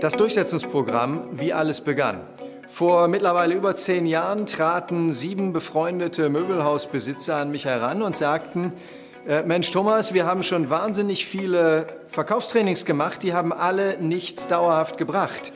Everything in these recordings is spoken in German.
Das Durchsetzungsprogramm, wie alles begann. Vor mittlerweile über zehn Jahren traten sieben befreundete Möbelhausbesitzer an mich heran und sagten, äh, Mensch Thomas, wir haben schon wahnsinnig viele Verkaufstrainings gemacht, die haben alle nichts dauerhaft gebracht.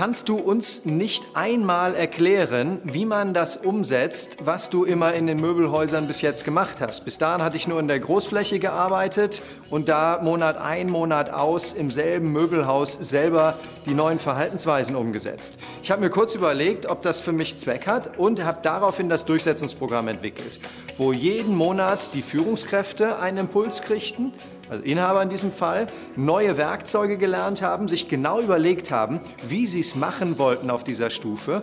Kannst du uns nicht einmal erklären, wie man das umsetzt, was du immer in den Möbelhäusern bis jetzt gemacht hast? Bis dahin hatte ich nur in der Großfläche gearbeitet und da Monat ein, Monat aus im selben Möbelhaus selber die neuen Verhaltensweisen umgesetzt. Ich habe mir kurz überlegt, ob das für mich Zweck hat und habe daraufhin das Durchsetzungsprogramm entwickelt, wo jeden Monat die Führungskräfte einen Impuls kriegten, also Inhaber in diesem Fall, neue Werkzeuge gelernt haben, sich genau überlegt haben, wie sie es machen wollten auf dieser Stufe.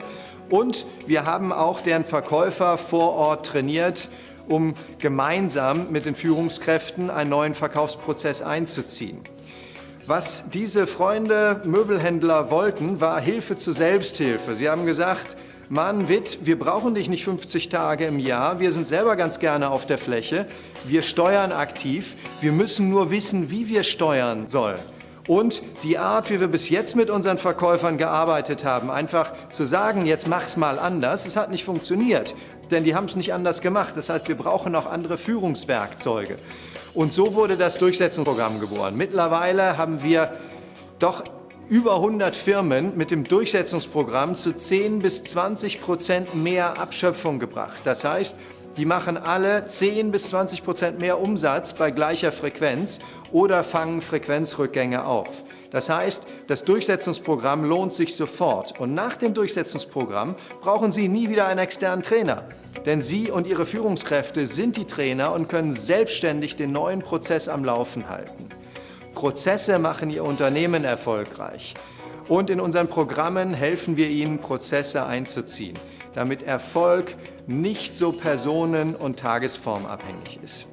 Und wir haben auch deren Verkäufer vor Ort trainiert, um gemeinsam mit den Führungskräften einen neuen Verkaufsprozess einzuziehen. Was diese Freunde Möbelhändler wollten, war Hilfe zur Selbsthilfe. Sie haben gesagt, Mann, Witt, wir brauchen dich nicht 50 Tage im Jahr, wir sind selber ganz gerne auf der Fläche, wir steuern aktiv, wir müssen nur wissen, wie wir steuern sollen. Und die Art, wie wir bis jetzt mit unseren Verkäufern gearbeitet haben, einfach zu sagen, jetzt mach's mal anders, es hat nicht funktioniert, denn die haben es nicht anders gemacht. Das heißt, wir brauchen auch andere Führungswerkzeuge. Und so wurde das Durchsetzungsprogramm geboren. Mittlerweile haben wir doch über 100 Firmen mit dem Durchsetzungsprogramm zu 10 bis 20 Prozent mehr Abschöpfung gebracht. Das heißt, die machen alle 10 bis 20 Prozent mehr Umsatz bei gleicher Frequenz oder fangen Frequenzrückgänge auf. Das heißt, das Durchsetzungsprogramm lohnt sich sofort. Und nach dem Durchsetzungsprogramm brauchen Sie nie wieder einen externen Trainer. Denn Sie und Ihre Führungskräfte sind die Trainer und können selbstständig den neuen Prozess am Laufen halten. Prozesse machen Ihr Unternehmen erfolgreich. Und in unseren Programmen helfen wir Ihnen, Prozesse einzuziehen, damit Erfolg nicht so personen- und tagesformabhängig ist.